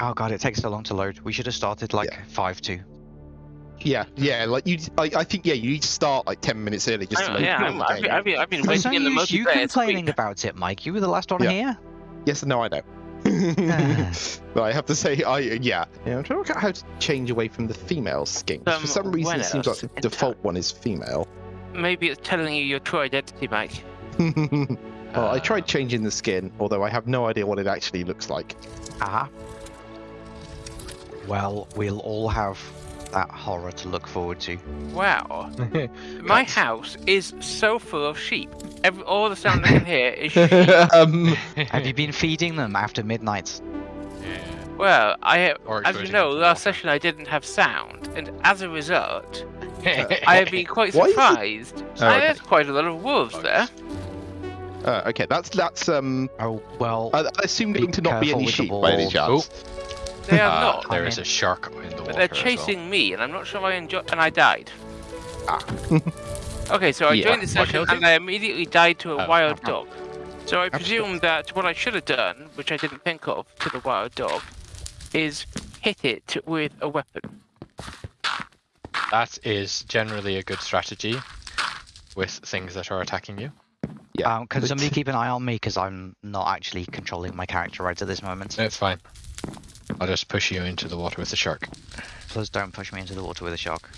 Oh god, it takes so long to load. We should have started like Yeah. five two. Yeah, yeah. Like you, I, I think yeah, you need to start like ten minutes early just to load yeah, I'm, I've, been, I've been, I've been waiting no in the use you multiplayer complaining screen. about it, Mike. You were the last one Yeah. here. Yes, no, I know. but I have to say, I yeah, yeah. I'm trying to work out how to change away from the female skin. Um, For some reason, it seems like the default one is female. Maybe it's telling you your true identity, Mike. well, I tried Uh, changing the skin, although I have no idea what it actually looks like. Ah. Well, we'll all have that horror to look forward to. Wow. My house is so full of sheep. Every, all the sound I can hear is sheep. um, Have you been feeding them after midnight? Well, I Or as you know, last water. session I didn't have sound, and as a result, I have been quite Why is it- surprised. Oh, okay. There's quite a lot of wolves there. uh, okay, that's that's um. Oh well. I, I assume going to not be any sheep by any balls. chance. They are Uh, not, There I is a shark in the water. but they're as well. chasing me, and I'm not sure I enjoy. And I died. Ah. okay, so I Yeah. joined the What session, and I immediately died to a Oh. wild dog. So I presume that what I should have done, which I didn't think of, to the wild dog, is hit it with a weapon. That is generally a good strategy with things that are attacking you. Yeah. Um, can somebody keep an eye on me because I'm not actually controlling my character right at this moment. It's fine. I'll just push you into the water with the shark. Please don't push me into the water with a shark.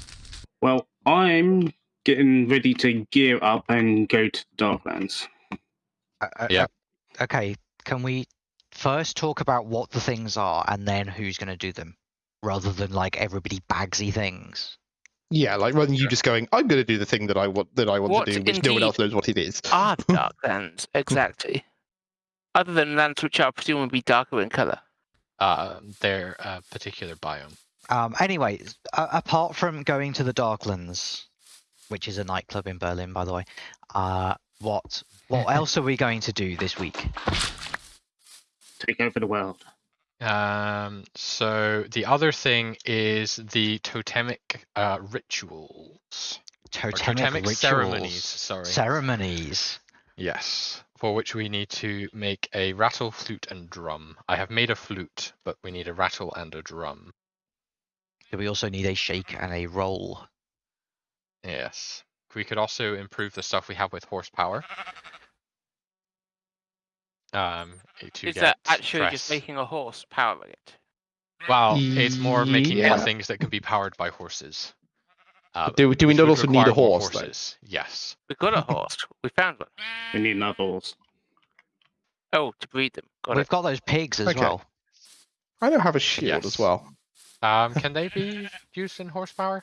Well, I'm getting ready to gear up and go to Darklands. Uh, uh, Yeah. uh, Okay. Can we first talk about what the things are and then who's going to do them, rather than like everybody bagsy things? Yeah, like rather than you just going, I'm going to do the thing that I want that I want What to do, which no one else knows what it is. Are the dark lands exactly? Other than lands which are presumably darker in colour. Uh, their uh, particular biome. Um. Anyway, uh, apart from going to the Darklands, which is a nightclub in Berlin, by the way, uh, what what else are we going to do this week? Take over the world. Um, so the other thing is the totemic uh, rituals. Totemic, totemic rituals, ceremonies. Sorry. Ceremonies. yes. For which we need to make a rattle, flute, and drum. I have made a flute, but we need a rattle and a drum. Do we also need a shake and a roll? Yes. We could also improve the stuff we have with horsepower. Um, to Is get that actually just making a horse powering it? Well, it's more of making more Yeah. things that can be powered by horses. Uh, Do, do we not also need a require more horse, though? Yes. We got a horse. We found one. We need another horse. Oh, to breed them. Got We've it. got those pigs as Okay. well. I don't have a shield Yes. as well. Um, can they be used in horsepower?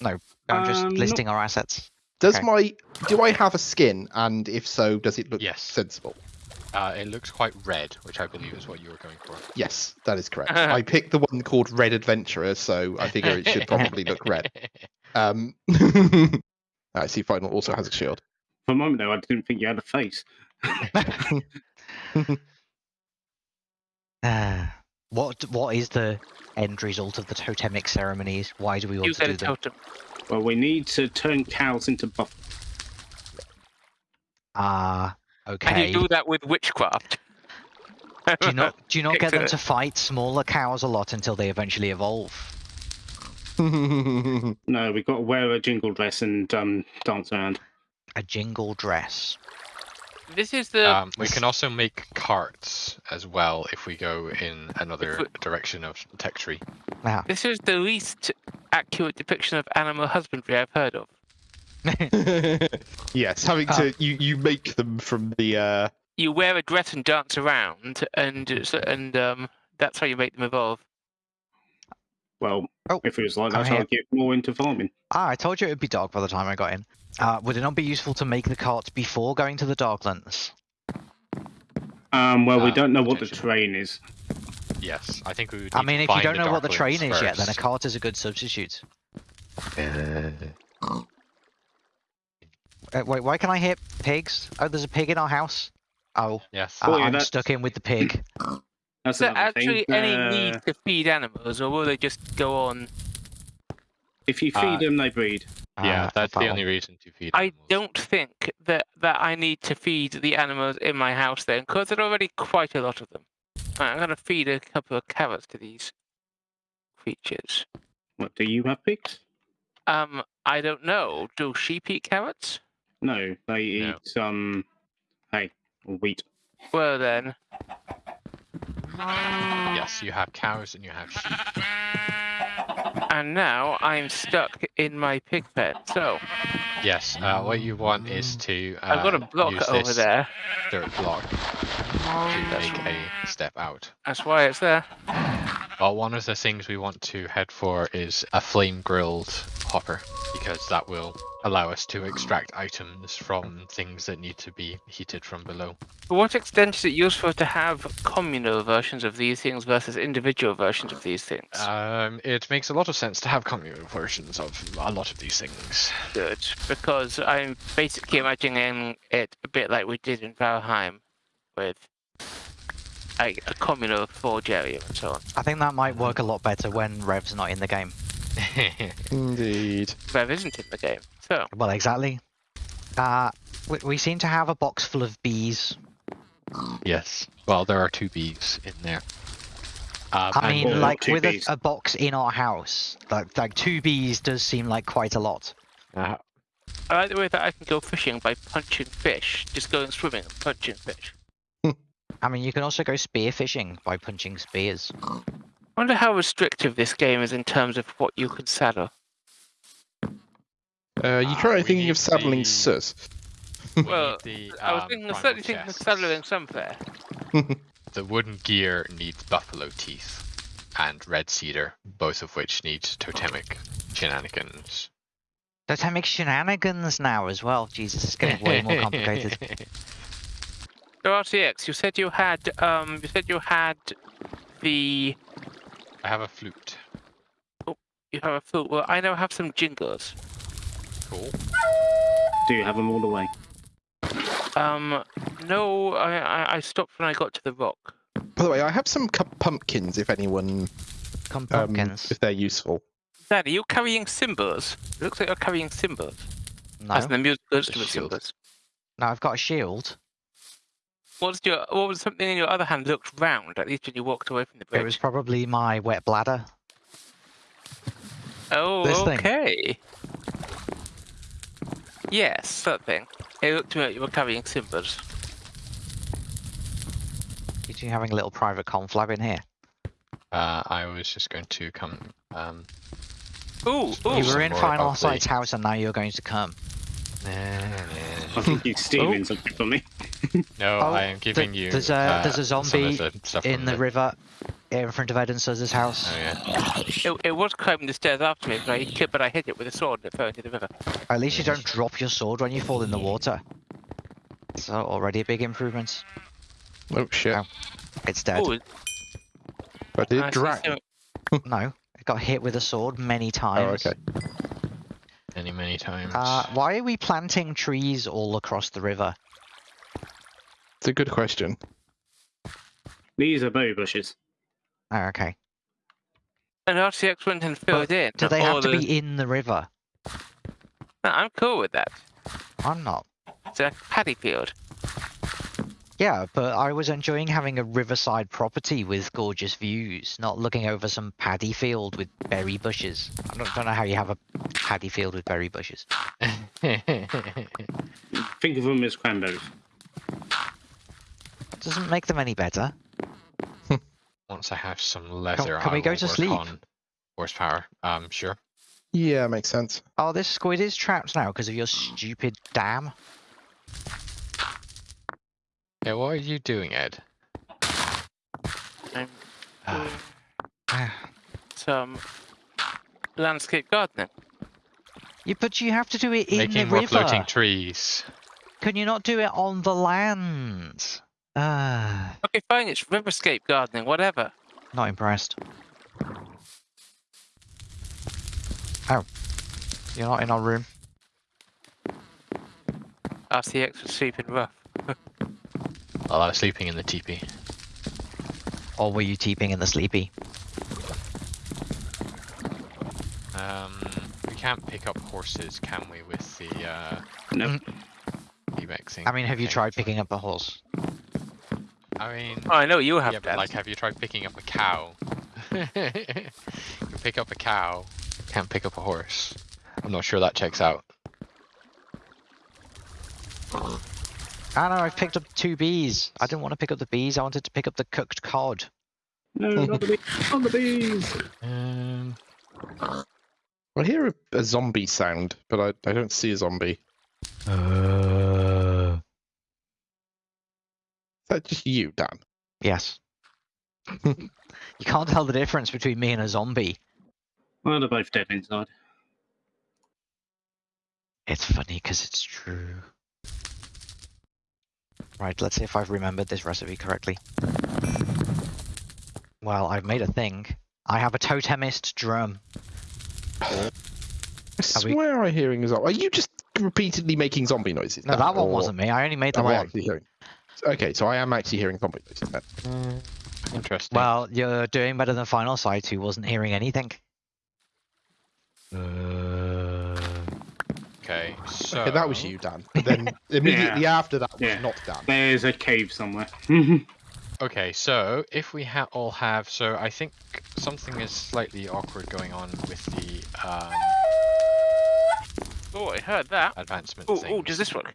No, I'm just Um, no- listing our assets. Does Okay. my do I have a skin? And if so, does it look Yes. sensible? Uh, it looks quite red, which I believe is what you were going for. Yes, that is correct. I picked the one called Red Adventurer, so I figure it should probably look red. Um, I see. Final also has a shield. For a moment there, I didn't think you had a face. Ah, what what is the end result of the totemic ceremonies? Why do we want You to do a them? totem. Well, we need to turn cows into buff. Ah, Can you do that with witchcraft? do you not do you not get them to fight smaller cows a lot until they eventually evolve? No, we've got to wear a jingle dress and um, dance around. A jingle dress. This is the Um, we can also make carts as well if we go in another we- direction of tech tree. Now, this is the least accurate depiction of animal husbandry I've heard of. yes, having Ah. to you you make them from the uh You wear a dress and dance around, and and um, that's how you make them evolve. Well, Oh, if it was like I'm that. I'd get more into farming. ah, I told you it would be dark by the time I got in. Uh, would it not be useful to make the cart before going to the Darklands? Um, well, we Uh, don't know what the potentially. terrain is. Yes, I think we would. I mean, to if you don't know what the train Darklands is yet, then a cart is a good substitute. Uh, wait, why can I hit pigs? Oh, there's a pig in our house. Oh, Yes. uh, Oh, yeah, I'm that's- stuck in with the pig. That's Is there another thing. actually any Uh, need to feed animals, or will they just go on? If you feed Uh, them, they breed. yeah, Uh, that's the only reason to feed. Them. I don't think that that I need to feed the animals in my house then, because there are already quite a lot of them. Right, I'm gonna feed a couple of carrots to these creatures. What do you have pigs? Um, I don't know. Do sheep eat carrots? No, they No. eat um hay or wheat. Well then, Yes, you have cows and you have sheep. and now I'm stuck in my pig pen. So Yes, uh, what you want is to. Uh, I've got a block use over this there. Dirt block to make a step out. That's why it's there. Well, one of the things we want to head for is a flame grilled hopper because that will allow us to extract items from things that need to be heated from below. To what extent is it useful to have communal versions of these things versus individual versions of these things? Um, it makes a lot of sense to have communal versions of a lot of these things. Good, because I'm basically imagining it a bit like we did in Valheim, with a, a communal forge area and so on. I think that might work a lot better when Rev's not in the game. Indeed. Rev isn't in the game, so Well, exactly. Uh, we, we seem to have a box full of bees. yes. Well, there are two bees in there. Um, I mean, like with a, a box in our house, like like two bees does seem like quite a lot. uh, I like the way that I can go fishing by punching fish, just going swimming and punching fish. I mean, you can also go spear fishing by punching spears. I wonder how restrictive this game is in terms of what you can saddle. Uh, you Ah, try we thinking of saddling the- sus. we Well, need the, I was um, thinking, primal certainly thinking of saddling somewhere. The wooden gear needs buffalo teeth and red cedar, both of which need totemic shenanigans. Totemic shenanigans now as well. Jesus, it's getting way more complicated. So RTX, you said you had um, you said you had the I have a flute. Oh, you have a flute. Well, I now have some jingles. Cool. Do you have them all the way? Um, no, I, I I stopped when I got to the rock. By the way, I have some cu- pumpkins if anyone, Come um, pumpkins. if they're useful. Dad, are you carrying cymbals? It looks like you're carrying cymbals. no, As in the musical instrument shield. cymbals. no, I've got a shield. What's your what was something in your other hand looked round, at least when you walked away from the bridge? It was probably my wet bladder. Oh, this thing. okay. Yes, that thing. It looked to me like you were carrying cymbals. You two having a little private conflab in here? Uh, I was just going to come. Um, Ooh, you were in Final about the- Sight's house and now you're going to come. I think you're stealing oh. something from me. no, Oh, I am giving th- you. there's a- uh, there's a zombie the In from the river, in front of Ed and house. Oh yeah. It, it was climbing the stairs after me, but I, hit- but I hit it with a sword and it fell into the river. At least you don't drop your sword when you fall in the water. So already a big improvement. Oh shit! Oh. It's dead. Ooh, But did I it drag? No, it got hit with a sword many Oh, times. okay. Many, many times. Uh, why are we planting trees all across the river? It's a good question. These are berry bushes. Oh, okay. And RTX went and filled in. Do they have to the- be in the river? No, I'm cool with that. I'm not. It's a paddy field. Yeah, but I was enjoying having a riverside property with gorgeous views, not looking over some paddy field with berry bushes. I don't, don't know how you have a paddy field with berry bushes. Think of them as cranberries. Doesn't make them any better. Once I have some leather, can we I go to sleep? on horsepower. Um, sure. Yeah, makes sense. Oh, this squid is trapped now because of your stupid dam. Yeah, what are you doing, Ed? I'm doing some landscape gardening. You, but you have to do it in Making the more river. floating trees. Can you not do it on the land? Ah, Okay, fine, it's riverscape gardening, whatever. not impressed. Oh, you're not in our room. RTX was sleeping rough. While I was sleeping in the teepee. Or were you teeping in the sleepy? Um, we can't pick up horses, can we, with the uh, No, eBay thing? I mean, have you Okay. tried picking up a horse? I mean, Oh, I know you have yeah, but like, have you tried picking up a cow? you pick up a cow, can't pick up a horse. I'm not sure that checks out. I know, I've picked up two bees. I didn't want to pick up the bees, I wanted to pick up the cooked cod. No, not the bees. Not the bees. Um, I hear a, a zombie sound, but I, I don't see a zombie. Uh... Is that just you, Dan? Yes. you can't tell the difference between me and a zombie. Well, they're both dead inside. It's funny because it's true. Right, let's see if I've remembered this recipe correctly. Well, I've made a thing. I have a totemist drum. I Are we- swear I'm hearing a zombie. Are you just repeatedly making zombie noises? No, Dan, that one or wasn't me. I only made the I one. actually hearing? Okay, so I am actually hearing zombie noises. Then. mm, interesting. Well, you're doing better than Final Sight, who wasn't hearing anything. Uh, okay, so Okay, that was you, Dan. But then immediately after that was Yeah. not Dan. There's a cave somewhere. Okay, so if we ha- all have, so I think something is slightly awkward going on with the um, Oh, I heard that. advancement Oh, oh, does this work?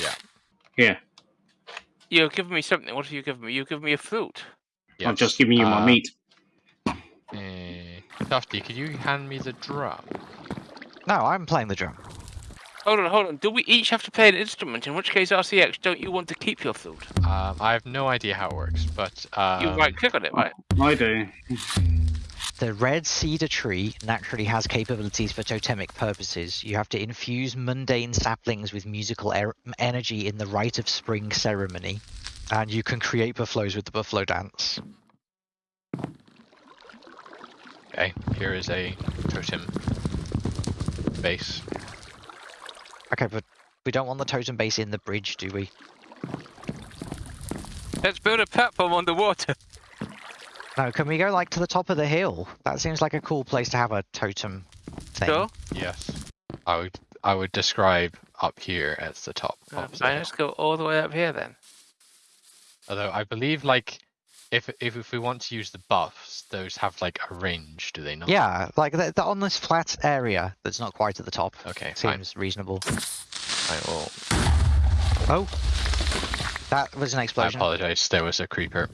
yeah, Yeah. You're giving me something. What have you given me? You've given me a flute. I'm just giving you my uh, meat. Eh, Tufty, could you hand me the drum? no, I'm playing the drum. Hold on, hold on. Do we each have to play an instrument? In which case, RCX, don't you want to keep your flute? Um, I have no idea how it works, but um, You right click on it, right? I do. The red cedar tree naturally has capabilities for totemic purposes. You have to infuse mundane saplings with musical er- energy in the rite of spring ceremony, and you can create buffaloes with the buffalo dance. okay, here is a totem base. Okay, but we don't want the totem base in the bridge, do we? Let's build a platform on the water. No, can we go like to the top of the hill? That seems like a cool place to have a totem thing. Sure. Yes, I would I would describe up here as the top. Uh, of the fine, hill. let's go all the way up here then. Although I believe like if if if we want to use the buffs, those have like a range, do they not? Yeah, like they're, they're on this flat area that's not quite at the top. Okay, fine. Seems reasonable. I will. Oh, that was an explosion. I apologize. There was a creeper.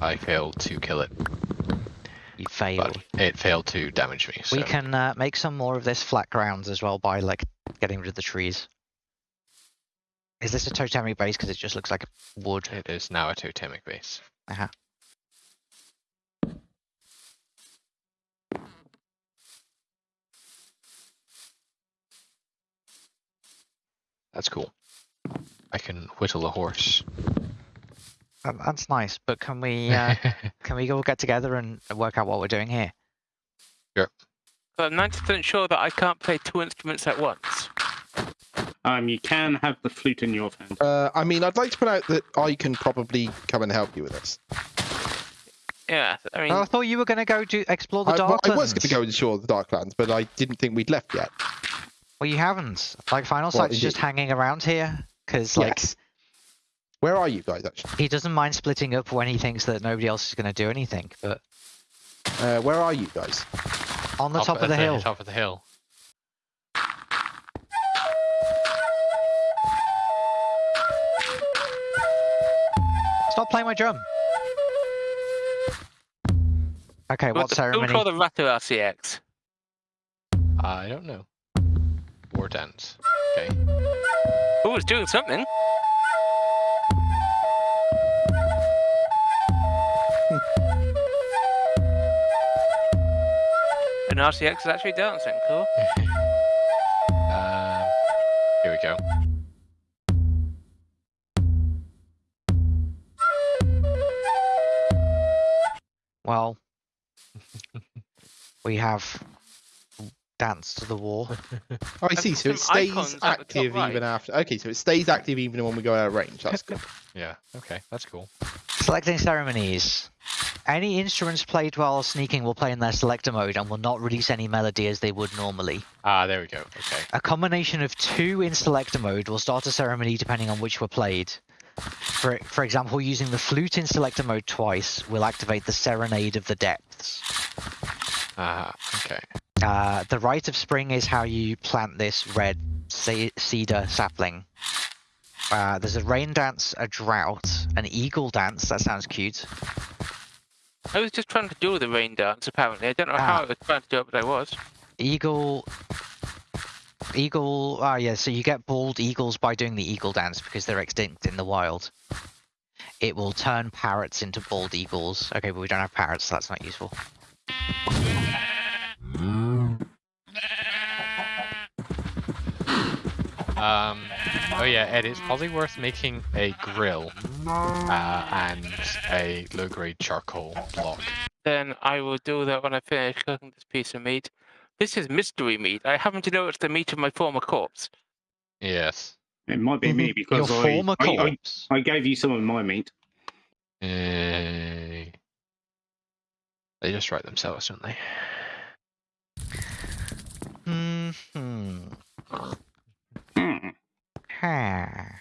I failed to kill it, You failed. but it failed to damage me. So We can uh, make some more of this flat grounds as well by like getting rid of the trees. Is this a totemic base? Because it just looks like wood. it is now a totemic base. Uh-huh. That's cool. I can whittle a horse. That- That's nice, but can we uh, can we all get together and work out what we're doing here? But I'm 90% sure that I can't play two instruments at once. Um, you can have the flute in your hand. Uh, I mean, I'd like to point out that I can probably come and help you with this. Yeah, I mean, I thought you were going to go to explore the I, well, I was going to go and explore the Darklands, but I didn't think we'd left yet. Well, you haven't. Like Final Well, Sight's just indeed. hanging around here because like yes. Where are you guys actually? he doesn't mind splitting up when he thinks that nobody else is going to do anything. But Uh, where are you guys? on the Up top at of the hill, Top of the hill. Stop playing my drum. Okay, but what the- ceremony? Don't call the Rattle RCX. I don't know. War dance. Okay. Oh, it's doing something. An RCX is actually dancing, cool. Um, here we go. Well, we have Dance to the War. Oh, I see. So it stays icons at the top active right. even after. Okay, so it stays active even when we go out of range. That's good. Yeah. Okay, that's cool. Selecting ceremonies. Any instruments played while sneaking will play in their selector mode and will not release any melody as they would normally. Ah, there we go. Okay. A combination of two in selector mode will start a ceremony depending on which were played. For for example, using the flute in selector mode twice will activate the Serenade of the Depths. Ah, okay. Uh, the Rite of Spring is how you plant this red cedar sapling. Uh, there's a rain dance, a drought, an eagle dance. That sounds cute. I was just trying to do the rain dance, apparently. I don't know Ah. how I was trying to do it, but I was. Eagle. Eagle. Ah, yeah. So you get bald eagles by doing the eagle dance because they're extinct in the wild. It will turn parrots into bald eagles. Okay, but we don't have parrots, so that's not useful. Um, oh yeah, Ed, it's probably worth making a grill uh, and a low-grade charcoal block. Then I will do that when I finish cooking this piece of meat. This is mystery meat. I happen to know it's the meat of my former corpse. Yes. It might be me Your because I, former I, I, corpse. I gave you some of my meat. Uh, they just write themselves, don't they? Hmm. Hmm. Ha.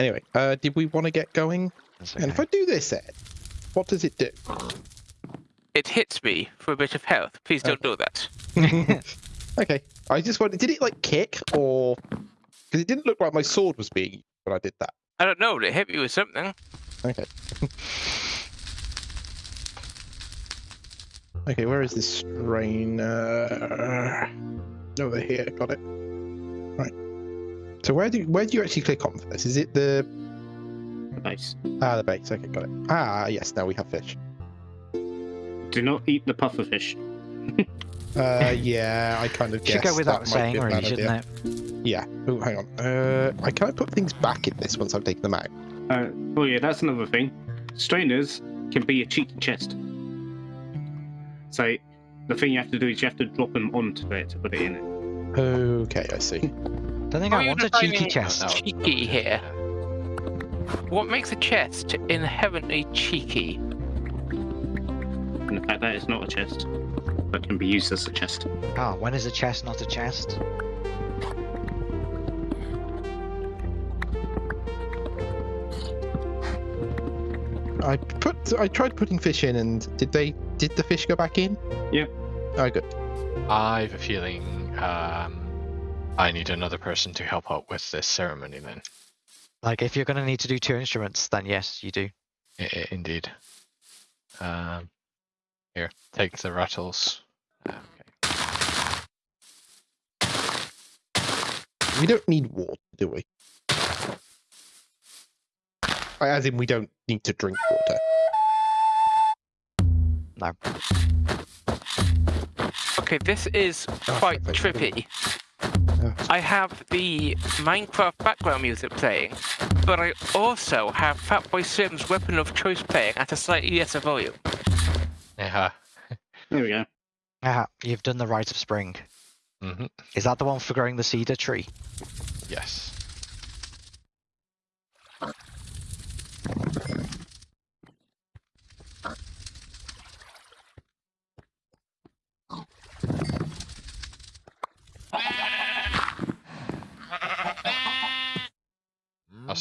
Anyway, uh, did we want to get going? That's And if. I do this, Ed, what does it do? It hits me for a bit of health. Please don't do that. okay, I just wanted. Did it like kick or? Because it didn't look like my sword was being used when I did that. I don't know. It hit me with something. Okay. okay, where is this strain? Uh, over here, got it. Right. So where do where do you actually click on for this? Is it the Nice. ah the base? Okay, got it. Ah yes, now we have fish. Do not eat the puffer fish. Uh, yeah, I kind of Should go without that saying, really, shouldn't idea. it? Yeah. Oh, hang on. Uh, I can't put things back in this once I've taken them out? Uh, oh yeah, that's another thing. Strainers can be a cheeky chest. So the thing you have to do is you have to drop them onto it to put it in it. Okay, I see. Don't think Are I want a cheeky chest. No. Cheeky here. What makes a chest inherently cheeky? And the fact that it's not a chest, but can be used as a chest. Ah, when is a chest not a chest? I put I tried putting fish in, and did they? Did the fish go back in? Yeah. Oh, good. I have a feeling um, I need another person to help out with this ceremony then. Like, if you're going to need to do two instruments, then yes, you do. I- I- indeed. Um, here, take the rattles. Okay. We don't need water, do we? As in, we don't need to drink water. No. Okay, this is Oh, quite fuck, trippy. Oh. I have the Minecraft background music playing, but I also have Fatboy Slim's Weapon of Choice playing at a slightly lesser volume. Yeah. There we go. Ah, you've done the rite of spring. hmm Is that the one for growing the cedar tree? Yes.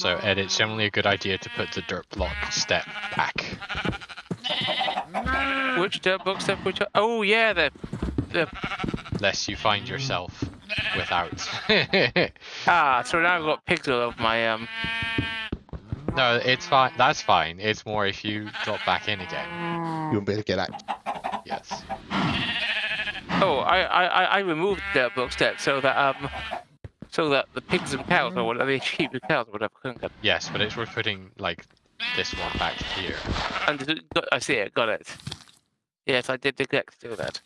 Also, Ed, it's generally a good idea to put the dirt block step back. Which dirt book step? Which? Oh yeah, the the lest you find yourself without. ah. So now I've got pixel of my um. no, it's fine. That's fine. It's more if you drop back in again. You won't be able to get out. Yes. Oh, I I I I removed the dirt book step so that um. So that the pigs and cows, or mm-hmm. whatever, the sheep and cows, or whatever, couldn't get. Yes, but it's worth putting like this one back here. And th- got, I see it. Got it. Yes, I did neglect to do that.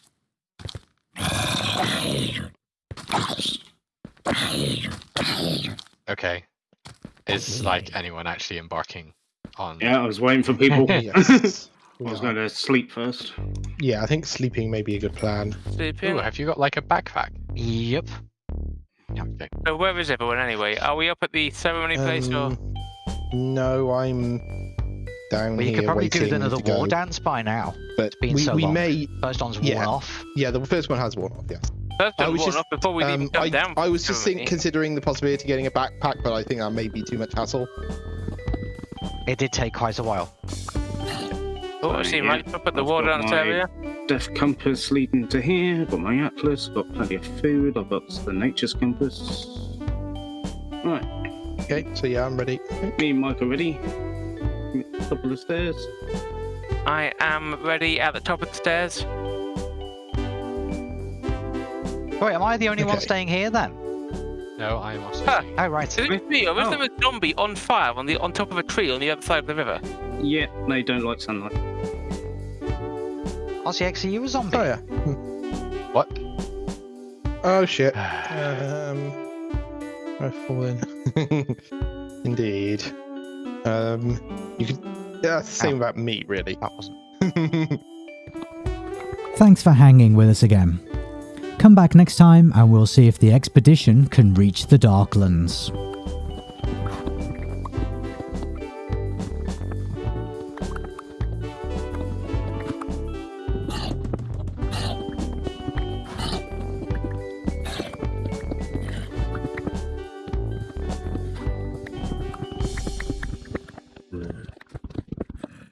Okay. Is like anyone actually embarking on? Yeah, I was waiting for people. I was going to sleep first. yeah, I think sleeping may be a good plan. Sleeping. Ooh, have you got like a backpack? Yep. Okay. So where is everyone anyway? Are we up at the ceremony place or? Um, no, I'm down Well, you here could probably do another to go. war dance by now. But been we, so we long. may, First one's worn Yeah. off. yeah, the first one has worn off. Yes. First I of was all, just, not before we even Um, come I, down. I was just think, considering the possibility of getting a backpack, but I think that may be too much hassle. It did take quite a while. Oh, I see Yeah, Mike up at the I've water got dance my- area. Death compass leading to here. Got my atlas. Got plenty of food. I've got the nature's compass. Right, Okay, so yeah, I'm ready. me and Mike are ready. Top of the stairs. I am ready at the top of the stairs. Wait, am I the only one staying here then? No, I am also Ah. saying. Oh, right. Is it me or was Oh. there a zombie on fire on the on top of a tree on the other side of the river? Yeah, they don't like sunlight. RCX, are you a zombie? Oh yeah. What? Oh shit. Um, I've fallen. Indeed. Um, you could. Yeah, that's the same about me, really. That wasn't. Thanks for hanging with us again. Come back next time and we'll see if the expedition can reach the Darklands.